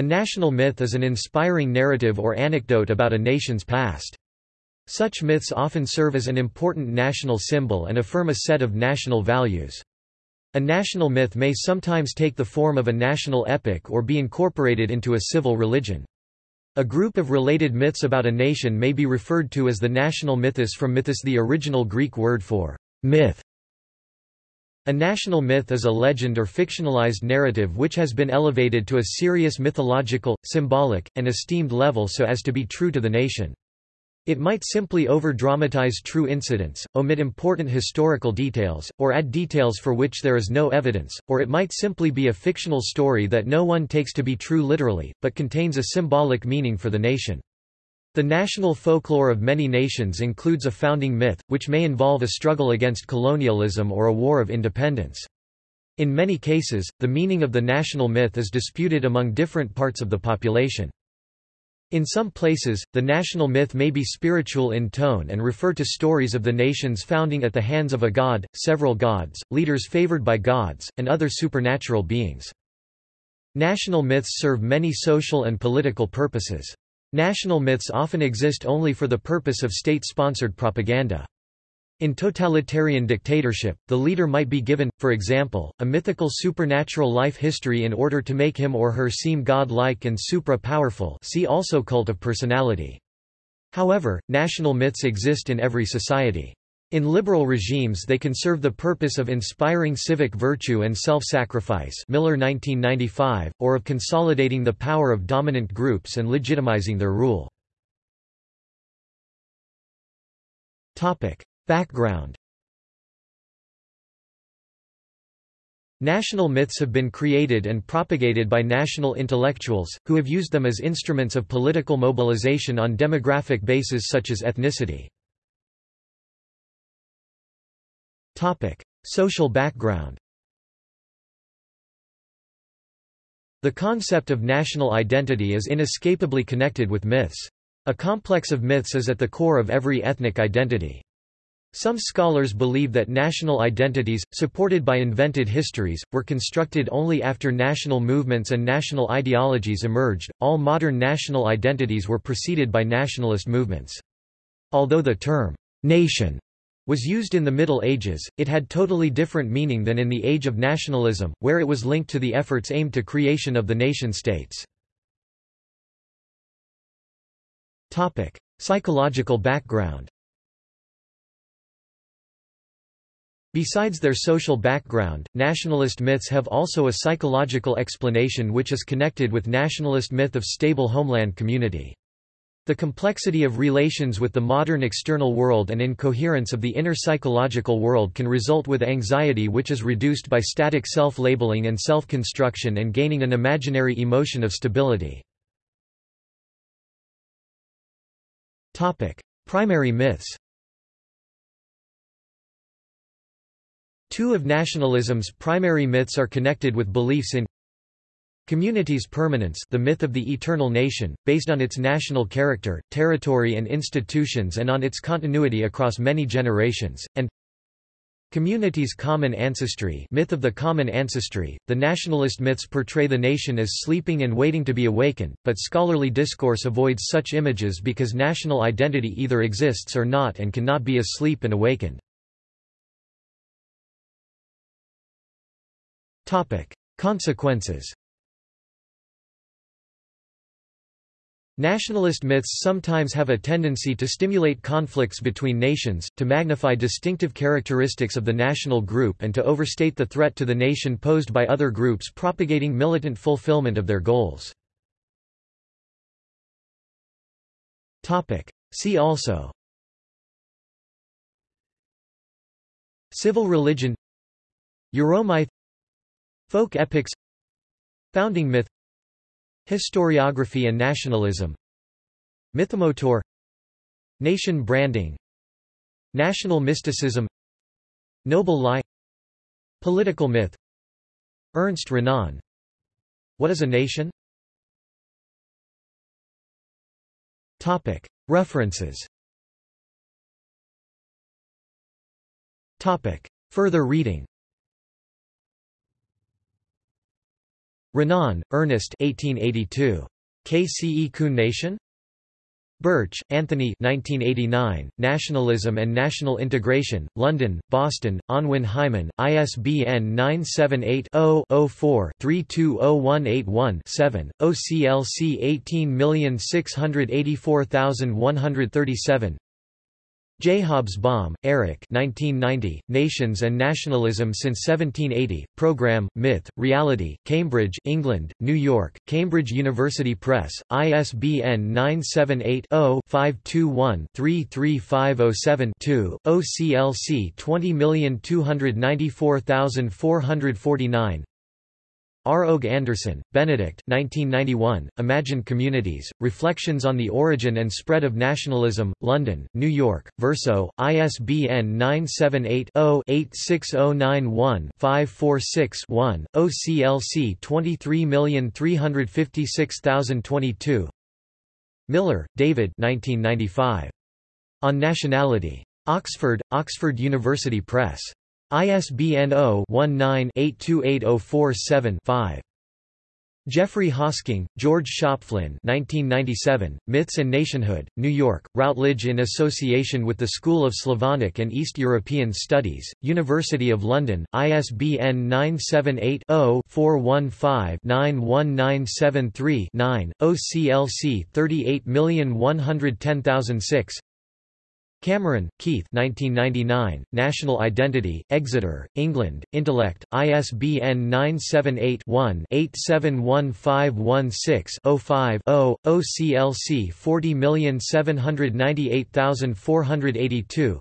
A national myth is an inspiring narrative or anecdote about a nation's past. Such myths often serve as an important national symbol and affirm a set of national values. A national myth may sometimes take the form of a national epic or be incorporated into a civil religion. A group of related myths about a nation may be referred to as the national mythos from mythos the original Greek word for myth. A national myth is a legend or fictionalized narrative which has been elevated to a serious mythological, symbolic, and esteemed level so as to be true to the nation. It might simply over-dramatize true incidents, omit important historical details, or add details for which there is no evidence, or it might simply be a fictional story that no one takes to be true literally, but contains a symbolic meaning for the nation. The national folklore of many nations includes a founding myth, which may involve a struggle against colonialism or a war of independence. In many cases, the meaning of the national myth is disputed among different parts of the population. In some places, the national myth may be spiritual in tone and refer to stories of the nation's founding at the hands of a god, several gods, leaders favored by gods, and other supernatural beings. National myths serve many social and political purposes. National myths often exist only for the purpose of state-sponsored propaganda. In totalitarian dictatorship, the leader might be given, for example, a mythical supernatural life history in order to make him or her seem god-like and supra-powerful see also cult of personality. However, national myths exist in every society. In liberal regimes they can serve the purpose of inspiring civic virtue and self-sacrifice Miller 1995, or of consolidating the power of dominant groups and legitimizing their rule. Background National myths have been created and propagated by national intellectuals, who have used them as instruments of political mobilization on demographic bases such as ethnicity. Social background The concept of national identity is inescapably connected with myths. A complex of myths is at the core of every ethnic identity. Some scholars believe that national identities, supported by invented histories, were constructed only after national movements and national ideologies emerged. All modern national identities were preceded by nationalist movements. Although the term nation was used in the Middle Ages, it had totally different meaning than in the Age of Nationalism, where it was linked to the efforts aimed to creation of the nation-states. Psychological background Besides their social background, nationalist myths have also a psychological explanation which is connected with nationalist myth of stable homeland community. The complexity of relations with the modern external world and incoherence of the inner psychological world can result with anxiety which is reduced by static self-labeling and self-construction and gaining an imaginary emotion of stability. Primary myths Two of nationalism's primary myths are connected with beliefs in Community's permanence the myth of the eternal nation, based on its national character, territory and institutions and on its continuity across many generations, and Community's common ancestry myth of the common ancestry. The nationalist myths portray the nation as sleeping and waiting to be awakened, but scholarly discourse avoids such images because national identity either exists or not and cannot be asleep and awakened. Consequences Nationalist myths sometimes have a tendency to stimulate conflicts between nations, to magnify distinctive characteristics of the national group and to overstate the threat to the nation posed by other groups propagating militant fulfillment of their goals. See also. Civil religion. Euromyth. Folk epics. Founding myth Historiography and nationalism. Mythomotor. Nation branding. National mysticism. Noble lie. Political myth. Ernest Renan. What is a nation? References. Further reading Renan, Ernest 1882. Qu'est-ce qu'une nation? Birch, Anthony 1989, Nationalism and National Integration, London, Boston, Unwin Hyman, ISBN 978-0-04-320181-7, OCLC 18684137 J. Hobsbawm, Eric 1990, Nations and Nationalism since 1780, Program, Myth, Reality, Cambridge, England, New York, Cambridge University Press, ISBN 978-0-521-33507-2, OCLC 20294449 R. Og Anderson, Benedict 1991, Imagined Communities, Reflections on the Origin and Spread of Nationalism, London, New York, Verso, ISBN 978-0-86091-546-1, OCLC 23356022 Miller, David 1995. On Nationality. Oxford, Oxford University Press. ISBN 0-19-828047-5. Geoffrey Hosking, George Schöpflin 1997, Myths and Nationhood, New York, Routledge in association with the School of Slavonic and East European Studies, University of London, ISBN 978-0-415-91973-9, OCLC 38110006 Cameron, Keith 1999, National Identity, Exeter, England, Intellect, ISBN 978-1-871516-05-0, OCLC 40798482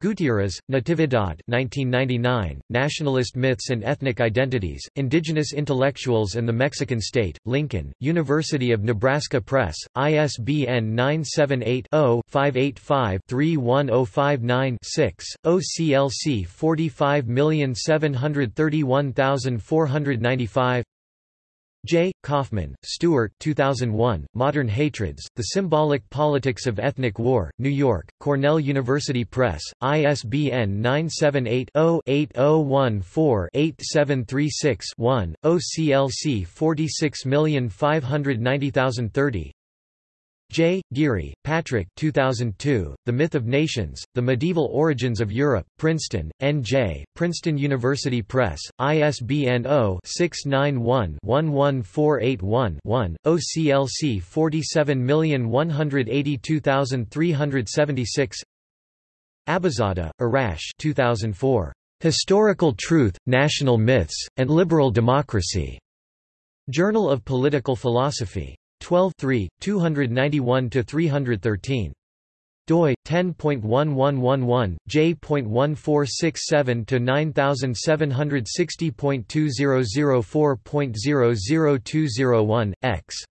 Gutierrez, Natividad 1999, Nationalist Myths and Ethnic Identities, Indigenous Intellectuals and the Mexican State, Lincoln, University of Nebraska Press, ISBN 978-0-585-31059-6, OCLC 45731495 J. Kaufman, Stuart 2001, Modern Hatreds, The Symbolic Politics of Ethnic War, New York, Cornell University Press, ISBN 978-0-8014-8736-1, OCLC 46590030 J. Geary, Patrick 2002, The Myth of Nations, The Medieval Origins of Europe, Princeton, N.J., Princeton University Press, ISBN 0-691-11481-1, OCLC 47182376 Abizadeh, Arash 2004. Historical Truth, National Myths, and Liberal Democracy. Journal of Political Philosophy. 12 291–313 doi 10.1111 j.1467 to 9760.2004.00201 x